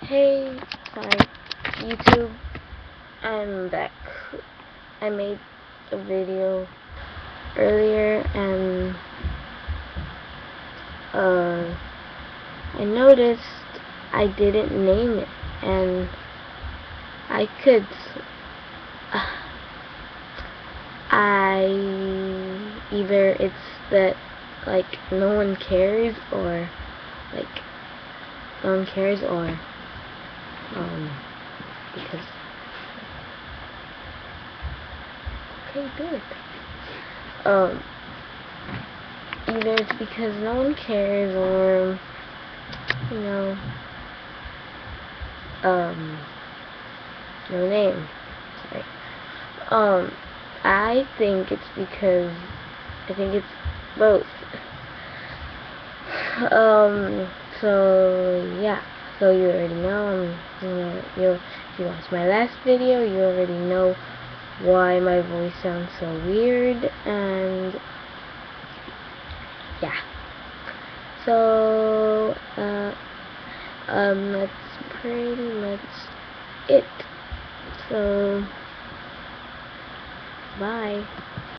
Hey, sorry, YouTube, I'm back. I made a video earlier and uh, I noticed I didn't name it and I could uh, I either it's that like no one cares or like no one cares or um, because okay, good. Um, either it's because no one cares or you know, um, no name. Sorry. Um, I think it's because I think it's both. Um, so yeah so you already know, um, you if you watched my last video, you already know why my voice sounds so weird, and yeah. So, uh, um, that's pretty much it. So, bye.